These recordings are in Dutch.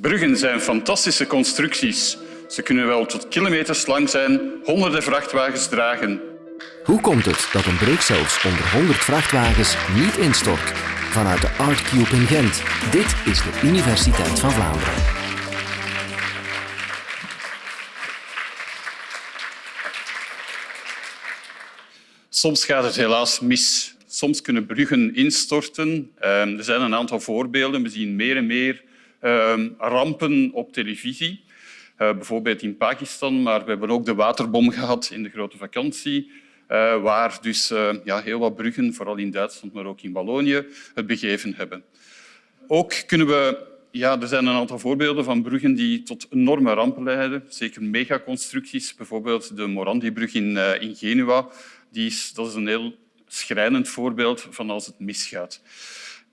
Bruggen zijn fantastische constructies. Ze kunnen wel tot kilometers lang zijn, honderden vrachtwagens dragen. Hoe komt het dat een brug zelfs onder 100 vrachtwagens niet instort? Vanuit de Art Cube in Gent. Dit is de Universiteit van Vlaanderen. Soms gaat het helaas mis. Soms kunnen bruggen instorten. Ehm, er zijn een aantal voorbeelden. We zien meer en meer rampen op televisie. Uh, bijvoorbeeld in Pakistan, maar we hebben ook de waterbom gehad in de grote vakantie, uh, waar dus uh, ja, heel wat bruggen, vooral in Duitsland, maar ook in Wallonië, het begeven hebben. Ook kunnen we... Ja, er zijn een aantal voorbeelden van bruggen die tot enorme rampen leiden. Zeker megaconstructies, bijvoorbeeld de Morandi-brug in, in Genua. Die is, dat is een heel schrijnend voorbeeld van als het misgaat.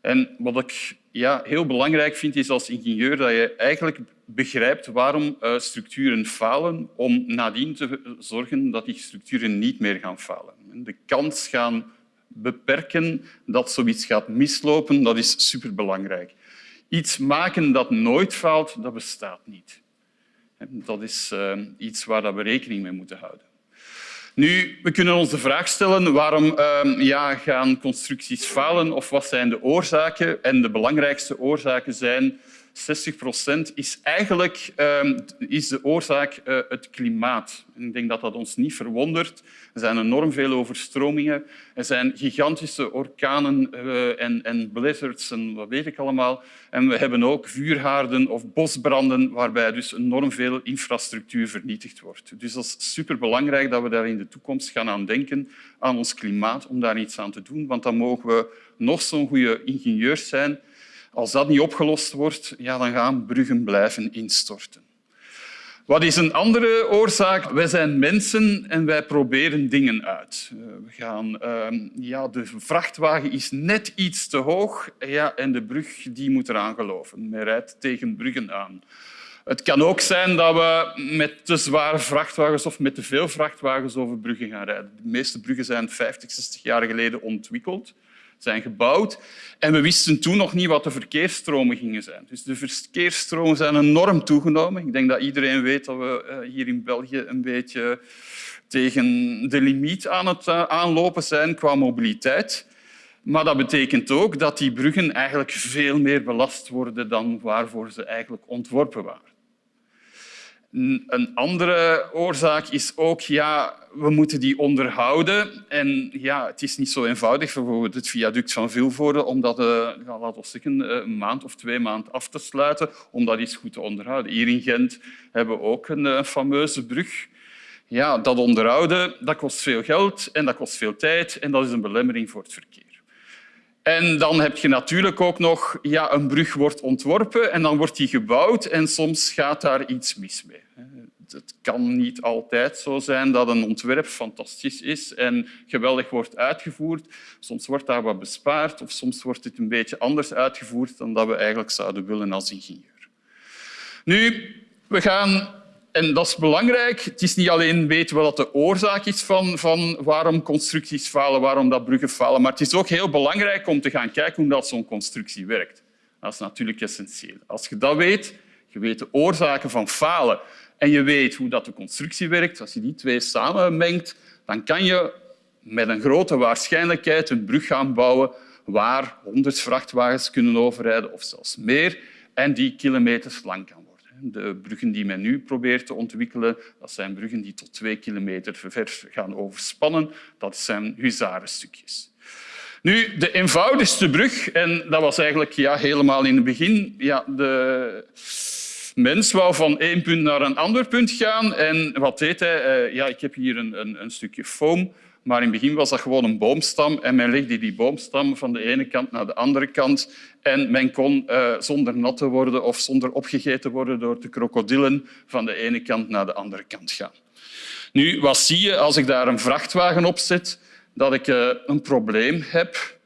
En wat ik ja, heel belangrijk vind, is als ingenieur dat je eigenlijk begrijpt waarom uh, structuren falen om nadien te zorgen dat die structuren niet meer gaan falen. De kans gaan beperken dat zoiets gaat mislopen, dat is superbelangrijk. Iets maken dat nooit faalt, dat bestaat niet. Dat is uh, iets waar we rekening mee moeten houden. Nu, we kunnen ons de vraag stellen waarom uh, ja, gaan constructies falen of wat zijn de oorzaken? En de belangrijkste oorzaken zijn 60 procent is eigenlijk uh, is de oorzaak uh, het klimaat. ik denk dat dat ons niet verwondert. Er zijn enorm veel overstromingen. Er zijn gigantische orkanen uh, en, blizzards en wat weet ik allemaal. En we hebben ook vuurhaarden of bosbranden waarbij dus enorm veel infrastructuur vernietigd wordt. Dus dat is superbelangrijk dat we daar in de toekomst gaan aan denken, aan ons klimaat, om daar iets aan te doen. Want dan mogen we nog zo'n goede ingenieurs zijn als dat niet opgelost wordt, ja, dan gaan bruggen blijven instorten. Wat is een andere oorzaak? Wij zijn mensen en wij proberen dingen uit. Eh, we gaan, uh, ja, de vrachtwagen is net iets te hoog ja, en de brug die moet eraan geloven. Men rijdt tegen bruggen aan. Het kan ook zijn dat we met te zware vrachtwagens of met te veel vrachtwagens over bruggen gaan rijden. De meeste bruggen zijn 50, 60 jaar geleden ontwikkeld zijn gebouwd. En we wisten toen nog niet wat de verkeersstromen gingen zijn. Dus de verkeersstromen zijn enorm toegenomen. Ik denk dat iedereen weet dat we eh, hier in België een beetje tegen de limiet aan het eh, aanlopen zijn qua mobiliteit. Maar dat betekent ook dat die bruggen eigenlijk veel meer belast worden dan waarvoor ze eigenlijk ontworpen waren. Een andere oorzaak is ook, ja, we moeten die onderhouden. En ja, het is niet zo eenvoudig, bijvoorbeeld het viaduct van Vilvoorde, om dat uh, ja, laten we zeggen, eh, een maand of twee maanden af te sluiten, om dat iets goed te onderhouden. Hier in Gent hebben we ook een, een fameuze brug. Ja, dat onderhouden dat kost veel geld en dat kost veel tijd en dat is een belemmering voor het verkeer. En dan heb je natuurlijk ook nog ja, een brug wordt ontworpen en dan wordt die gebouwd en soms gaat daar iets mis mee. Het kan niet altijd zo zijn dat een ontwerp fantastisch is en geweldig wordt uitgevoerd. Soms wordt daar wat bespaard of soms wordt het een beetje anders uitgevoerd dan dat we eigenlijk zouden willen als ingenieur. Nu, we gaan en dat is belangrijk. Het is niet alleen weten wat de oorzaak is van, van waarom constructies falen, waarom dat bruggen falen, maar het is ook heel belangrijk om te gaan kijken hoe zo'n constructie werkt. Dat is natuurlijk essentieel. Als je dat weet, je weet de oorzaken van falen en je weet hoe dat de constructie werkt, als je die twee samenmengt, dan kan je met een grote waarschijnlijkheid een brug gaan bouwen waar honderd vrachtwagens kunnen overrijden of zelfs meer en die kilometers lang kan. De bruggen die men nu probeert te ontwikkelen, dat zijn bruggen die tot twee kilometer ver gaan overspannen. Dat zijn huzarenstukjes. Nu, de eenvoudigste brug, en dat was eigenlijk ja, helemaal in het begin, ja, de mens wou van één punt naar een ander punt gaan. En wat deed hij? Eh, ja, ik heb hier een, een, een stukje foam maar in het begin was dat gewoon een boomstam en men legde die boomstam van de ene kant naar de andere kant en men kon uh, zonder nat te worden of zonder opgegeten worden door de krokodillen van de ene kant naar de andere kant gaan. Nu, wat zie je als ik daar een vrachtwagen op zet? Dat ik uh, een probleem heb.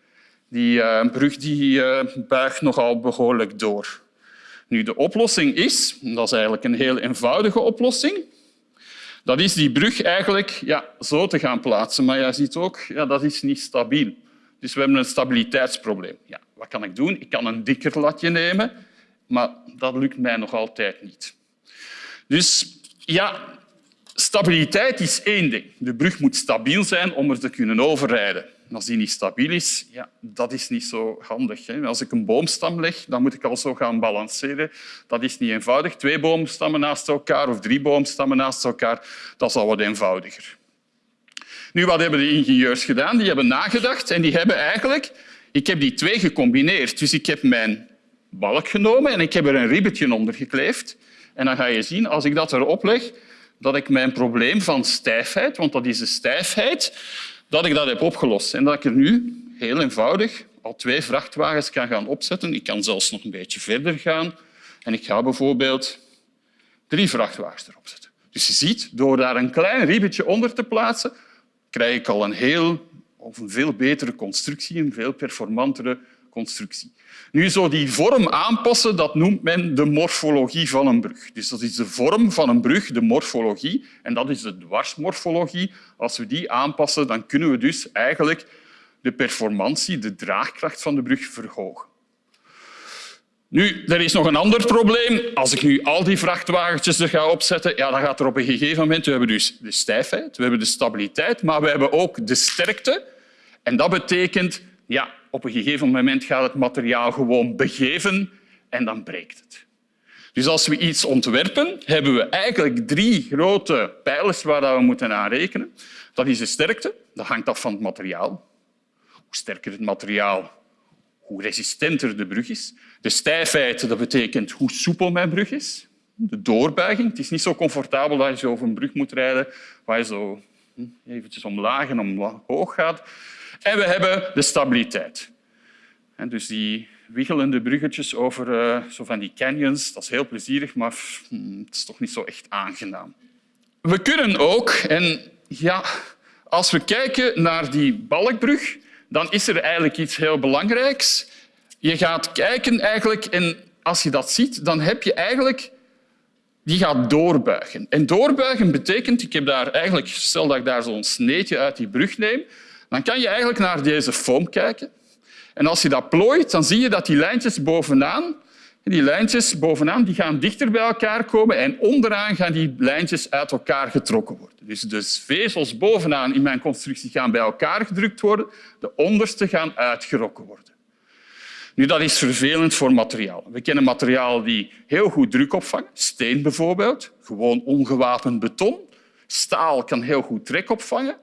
Die brug die, buigt nogal behoorlijk door. Nu, de oplossing is, dat is eigenlijk een heel eenvoudige oplossing, dat is die brug eigenlijk ja, zo te gaan plaatsen. Maar je ziet ook, ja, dat is niet stabiel. Dus we hebben een stabiliteitsprobleem. Ja, wat kan ik doen? Ik kan een dikker latje nemen, maar dat lukt mij nog altijd niet. Dus ja, stabiliteit is één ding. De brug moet stabiel zijn om er te kunnen overrijden. Als die niet stabiel is, ja, dat is niet zo handig. Hè. Als ik een boomstam leg, dan moet ik al zo gaan balanceren. Dat is niet eenvoudig. Twee boomstammen naast elkaar of drie boomstammen naast elkaar, dat is al wat eenvoudiger. Nu, wat hebben de ingenieurs gedaan? Die hebben nagedacht en die hebben eigenlijk... Ik heb die twee gecombineerd. Dus ik heb mijn balk genomen en ik heb er een ribbetje onder gekleefd. En dan ga je zien, als ik dat erop leg, dat ik mijn probleem van stijfheid, want dat is de stijfheid, dat ik dat heb opgelost. En dat ik er nu heel eenvoudig al twee vrachtwagens kan gaan opzetten. Ik kan zelfs nog een beetje verder gaan. En ik ga bijvoorbeeld drie vrachtwagens erop zetten. Dus je ziet, door daar een klein ribbetje onder te plaatsen, krijg ik al een heel of een veel betere constructie, een veel performantere constructie. Nu, zo die vorm aanpassen, dat noemt men de morfologie van een brug. Dus dat is de vorm van een brug, de morfologie, en dat is de dwarsmorfologie. Als we die aanpassen, dan kunnen we dus eigenlijk de performantie, de draagkracht van de brug verhogen. Nu, er is nog een ander probleem. Als ik nu al die vrachtwagentjes er ga opzetten, ja, dan gaat er op een gegeven moment... We hebben dus de stijfheid, we hebben de stabiliteit, maar we hebben ook de sterkte. En dat betekent, ja, op een gegeven moment gaat het materiaal gewoon begeven en dan breekt het. Dus als we iets ontwerpen, hebben we eigenlijk drie grote pijlers waar we moeten aan rekenen. Dat is de sterkte, dat hangt af van het materiaal. Hoe sterker het materiaal, hoe resistenter de brug is. De stijfheid, dat betekent hoe soepel mijn brug is. De doorbuiging. Het is niet zo comfortabel dat je over een brug moet rijden waar je zo hm, eventjes omlaag en omhoog gaat. En we hebben de stabiliteit. En dus die wiggelende bruggetjes over uh, zo van die canyons, dat is heel plezierig, maar hm, het is toch niet zo echt aangenaam. We kunnen ook, en ja, als we kijken naar die balkbrug, dan is er eigenlijk iets heel belangrijks. Je gaat kijken eigenlijk, en als je dat ziet, dan heb je eigenlijk... Die gaat doorbuigen. En doorbuigen betekent, ik heb daar eigenlijk, stel dat ik daar zo'n sneetje uit die brug neem, dan kan je eigenlijk naar deze foam kijken. En als je dat plooit, dan zie je dat die lijntjes bovenaan, die lijntjes bovenaan die gaan dichter bij elkaar komen en onderaan gaan die lijntjes uit elkaar getrokken worden. Dus de vezels bovenaan in mijn constructie gaan bij elkaar gedrukt worden, de onderste gaan uitgerokken worden. Nu, dat is vervelend voor materiaal. We kennen materialen die heel goed druk opvangen. Steen bijvoorbeeld, gewoon ongewapend beton. Staal kan heel goed trek opvangen.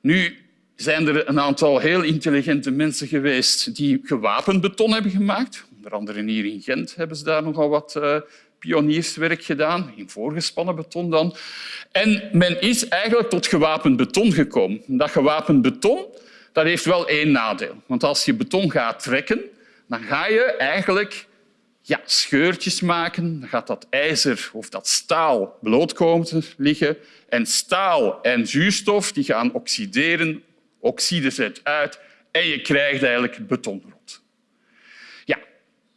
Nu zijn er een aantal heel intelligente mensen geweest die gewapend beton hebben gemaakt. Onder andere hier in Gent hebben ze daar nogal wat uh, pionierswerk gedaan, in voorgespannen beton dan. En men is eigenlijk tot gewapend beton gekomen. Dat gewapend beton dat heeft wel één nadeel. Want als je beton gaat trekken, dan ga je eigenlijk ja, scheurtjes maken. Dan gaat dat ijzer of dat staal bloot komen te liggen. En staal en zuurstof die gaan oxideren, oxide zet uit en je krijgt eigenlijk betonrot. Ja,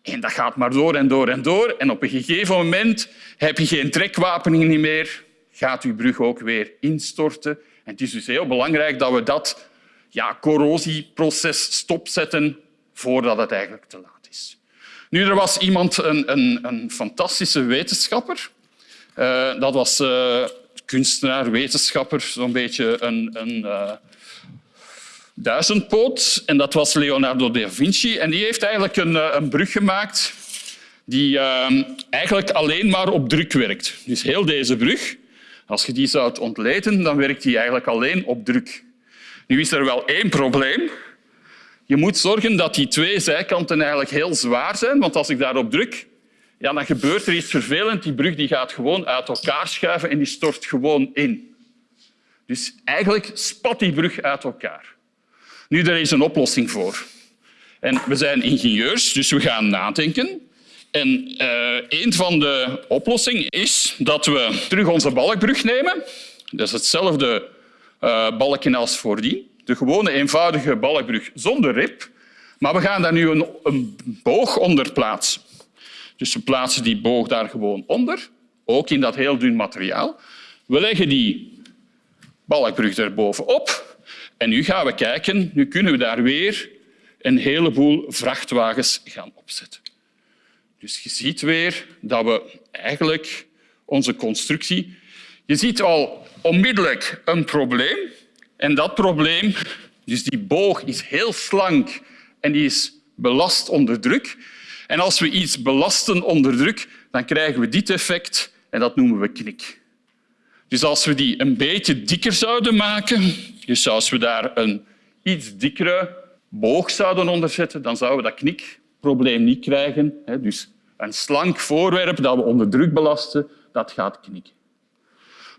en dat gaat maar door en door en door. En op een gegeven moment heb je geen trekwapening meer, gaat je brug ook weer instorten. En het is dus heel belangrijk dat we dat ja, corrosieproces stopzetten voordat het eigenlijk te laat is. Nu, er was iemand, een, een, een fantastische wetenschapper. Uh, dat was uh, kunstenaar, wetenschapper, zo'n beetje een, een uh, duizendpoot. En dat was Leonardo da Vinci. En die heeft eigenlijk een, een brug gemaakt die eigenlijk alleen maar op druk werkt. Dus heel deze brug, als je die zou ontleden, dan werkt die eigenlijk alleen op druk. Nu is er wel één probleem. Je moet zorgen dat die twee zijkanten eigenlijk heel zwaar zijn, want als ik daarop druk, ja, dan gebeurt er iets vervelends. Die brug die gaat gewoon uit elkaar schuiven en die stort gewoon in. Dus eigenlijk spat die brug uit elkaar. Nu, er is een oplossing voor. En we zijn ingenieurs, dus we gaan nadenken. En uh, een van de oplossingen is dat we terug onze balkbrug nemen. Dat is hetzelfde uh, balkje als voordien de gewone eenvoudige balkbrug zonder rib. Maar we gaan daar nu een, boog onder plaatsen. Dus we plaatsen die boog daar gewoon onder, ook in dat heel dun materiaal. We leggen die balkbrug er bovenop en nu gaan we kijken, nu kunnen we daar weer een heleboel vrachtwagens gaan opzetten. Dus je ziet weer dat we eigenlijk onze constructie... Je ziet al onmiddellijk een probleem. En dat probleem, dus die boog, is heel slank en die is belast onder druk. En als we iets belasten onder druk, dan krijgen we dit effect en dat noemen we knik. Dus als we die een beetje dikker zouden maken, dus als we daar een iets dikkere boog zouden onderzetten, dan zouden we dat knikprobleem niet krijgen. Dus een slank voorwerp dat we onder druk belasten, dat gaat knikken.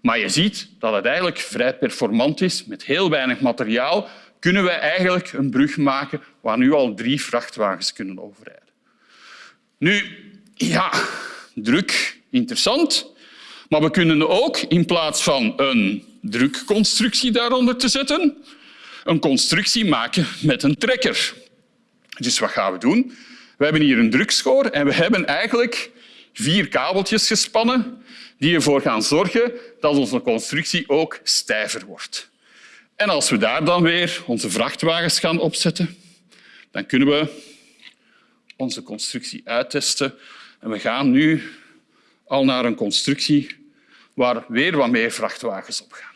Maar je ziet dat het eigenlijk vrij performant is. Met heel weinig materiaal kunnen we eigenlijk een brug maken waar nu al drie vrachtwagens kunnen overrijden. Nu, ja, druk, interessant. Maar we kunnen ook, in plaats van een drukconstructie daaronder te zetten, een constructie maken met een trekker. Dus wat gaan we doen? We hebben hier een drukschoor en we hebben eigenlijk vier kabeltjes gespannen die ervoor gaan zorgen dat onze constructie ook stijver wordt. En als we daar dan weer onze vrachtwagens gaan opzetten, dan kunnen we onze constructie uittesten. En we gaan nu al naar een constructie waar weer wat meer vrachtwagens op gaan.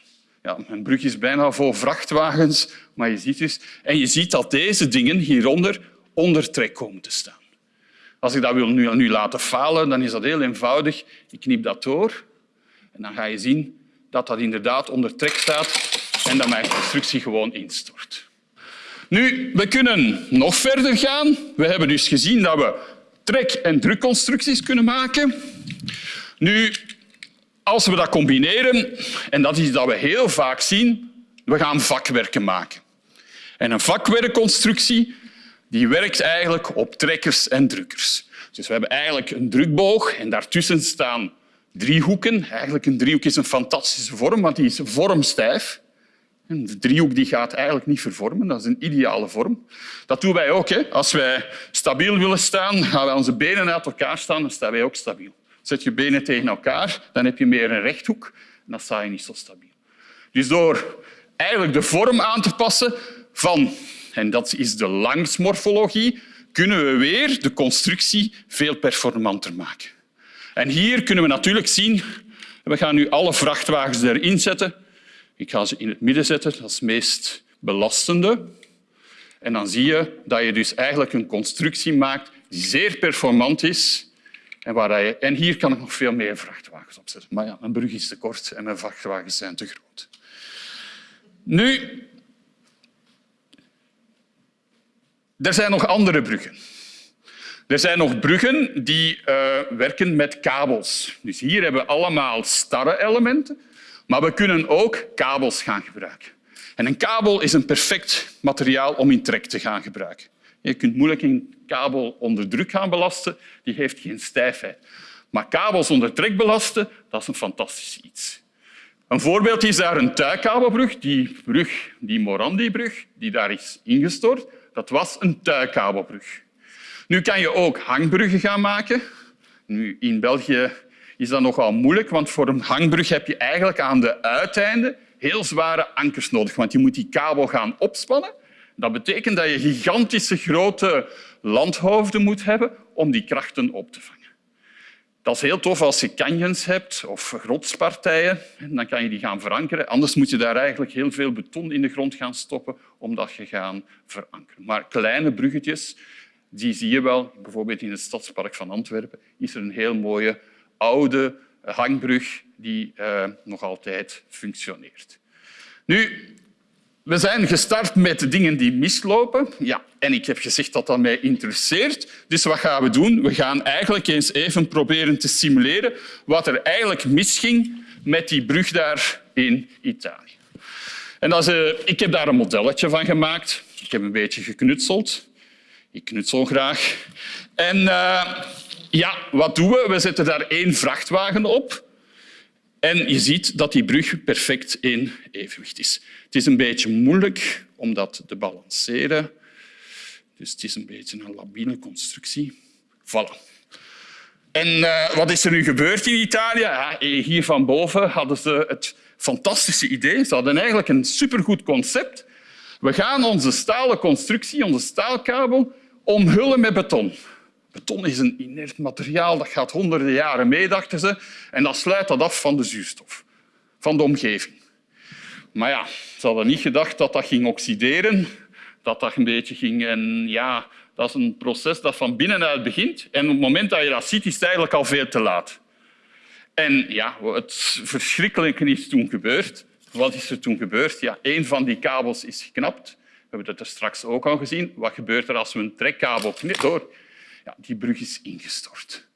Ja, mijn brug is bijna vol vrachtwagens, maar je ziet dus... En je ziet dat deze dingen hieronder onder trek komen te staan. Als ik dat wil nu, nu laten falen, dan is dat heel eenvoudig. Ik knip dat door en dan ga je zien dat dat inderdaad onder trek staat en dat mijn constructie gewoon instort. Nu, we kunnen nog verder gaan. We hebben dus gezien dat we trek- en drukconstructies kunnen maken. Nu, als we dat combineren, en dat is dat we heel vaak zien, we gaan vakwerken maken. En een vakwerkconstructie die werkt eigenlijk op trekkers en drukkers. Dus we hebben eigenlijk een drukboog en daartussen staan driehoeken. Eigenlijk een driehoek is een fantastische vorm, want die is vormstijf. De driehoek die gaat eigenlijk niet vervormen. Dat is een ideale vorm. Dat doen wij ook. Hè. Als wij stabiel willen staan, gaan wij onze benen uit elkaar staan, dan staan wij ook stabiel. Zet je benen tegen elkaar, dan heb je meer een rechthoek en dan sta je niet zo stabiel. Dus door eigenlijk de vorm aan te passen van, en dat is de langsmorfologie, kunnen we weer de constructie veel performanter maken. En hier kunnen we natuurlijk zien, we gaan nu alle vrachtwagens erin zetten. Ik ga ze in het midden zetten, dat is het meest belastende. En dan zie je dat je dus eigenlijk een constructie maakt die zeer performant is. En, waar en hier kan ik nog veel meer vrachtwagens opzetten. Maar ja, mijn brug is te kort en mijn vrachtwagens zijn te groot. Nu, er zijn nog andere bruggen. Er zijn nog bruggen die uh, werken met kabels. Dus hier hebben we allemaal starre elementen, maar we kunnen ook kabels gaan gebruiken. En een kabel is een perfect materiaal om in trek te gaan gebruiken. Je kunt moeilijk een kabel onder druk gaan belasten, die heeft geen stijfheid. Maar kabels onder trek belasten, dat is een fantastisch iets. Een voorbeeld is daar een tuikabelbrug, die brug, die Morandi-brug, die daar is ingestort. Dat was een tuikabelbrug. Nu kan je ook hangbruggen gaan maken. Nu, in België is dat nogal moeilijk, want voor een hangbrug heb je eigenlijk aan de uiteinden heel zware ankers nodig, want je moet die kabel gaan opspannen. Dat betekent dat je gigantische grote landhoofden moet hebben om die krachten op te vangen. Dat is heel tof als je canyons hebt of rotspartijen. Dan kan je die gaan verankeren. Anders moet je daar eigenlijk heel veel beton in de grond gaan stoppen om dat je gaan verankeren. Maar kleine bruggetjes die zie je wel. Bijvoorbeeld in het Stadspark van Antwerpen is er een heel mooie oude hangbrug die uh, nog altijd functioneert. Nu, we zijn gestart met dingen die mislopen. Ja, en ik heb gezegd dat dat mij interesseert. Dus wat gaan we doen? We gaan eigenlijk eens even proberen te simuleren wat er eigenlijk misging met die brug daar in Italië. En dat uh, ik heb daar een modelletje van gemaakt. Ik heb een beetje geknutseld. Ik knutsel graag. En uh, ja, wat doen we? We zetten daar één vrachtwagen op. En je ziet dat die brug perfect in evenwicht is. Het is een beetje moeilijk om dat te balanceren. Dus het is een beetje een labiele constructie. Voilà. En uh, wat is er nu gebeurd in Italië? Ja, hier van boven hadden ze het fantastische idee. Ze hadden eigenlijk een supergoed concept. We gaan onze stalen constructie, onze staalkabel, omhullen met beton. Beton is een inert materiaal, dat gaat honderden jaren mee, dachten ze. En dat sluit dat af van de zuurstof, van de omgeving. Maar ja, ze hadden niet gedacht dat dat ging oxideren, dat dat een beetje ging... En ja, dat is een proces dat van binnenuit begint. En op het moment dat je dat ziet, is het eigenlijk al veel te laat. En ja, het verschrikkelijke is toen gebeurd. Wat is er toen gebeurd? Ja, een van die kabels is geknapt. We hebben dat er straks ook al gezien. Wat gebeurt er als we een trekkabel knippen? Ja, die brug is ingestort.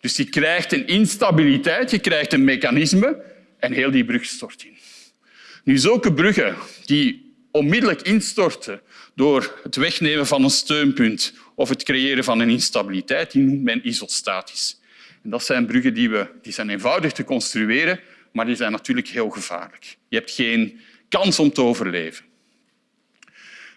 Dus je krijgt een instabiliteit, je krijgt een mechanisme en heel die brug stort in. Nu, zulke bruggen die onmiddellijk instorten door het wegnemen van een steunpunt of het creëren van een instabiliteit, die noemt men isostatisch. En dat zijn bruggen die, we, die zijn eenvoudig te construeren, maar die zijn natuurlijk heel gevaarlijk. Je hebt geen kans om te overleven.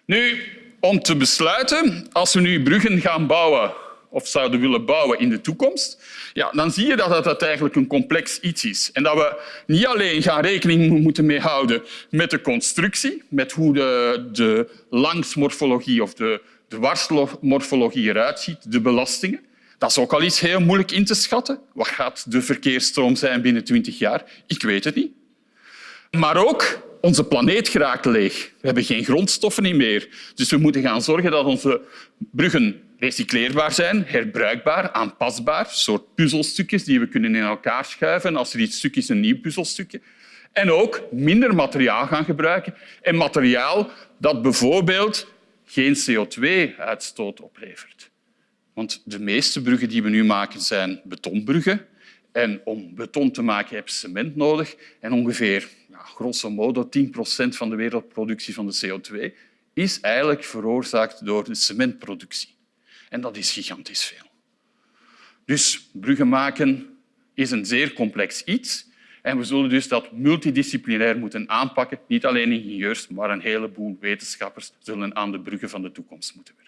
Nu, om te besluiten, als we nu bruggen gaan bouwen of zouden willen bouwen in de toekomst, ja, dan zie je dat het eigenlijk een complex iets is. En dat we niet alleen gaan rekening moeten mee houden met de constructie, met hoe de, de langsmorfologie of de, de dwarsmorfologie eruit ziet, de belastingen. Dat is ook al iets heel moeilijk in te schatten. Wat gaat de verkeersstroom zijn binnen 20 jaar? Ik weet het niet. Maar ook onze planeet geraakt leeg. We hebben geen grondstoffen meer. Dus we moeten gaan zorgen dat onze bruggen recycleerbaar zijn, herbruikbaar, aanpasbaar, soort puzzelstukjes die we kunnen in elkaar schuiven. Als er iets stuk is, een nieuw puzzelstukje. En ook minder materiaal gaan gebruiken. En materiaal dat bijvoorbeeld geen CO2-uitstoot oplevert. Want de meeste bruggen die we nu maken zijn betonbruggen. En om beton te maken heb je cement nodig. En ongeveer, grosso modo, 10 procent van de wereldproductie van de CO2 is eigenlijk veroorzaakt door de cementproductie. En dat is gigantisch veel. Dus bruggen maken is een zeer complex iets. En we zullen dus dat multidisciplinair moeten aanpakken. Niet alleen ingenieurs, maar een heleboel wetenschappers zullen aan de bruggen van de toekomst moeten werken.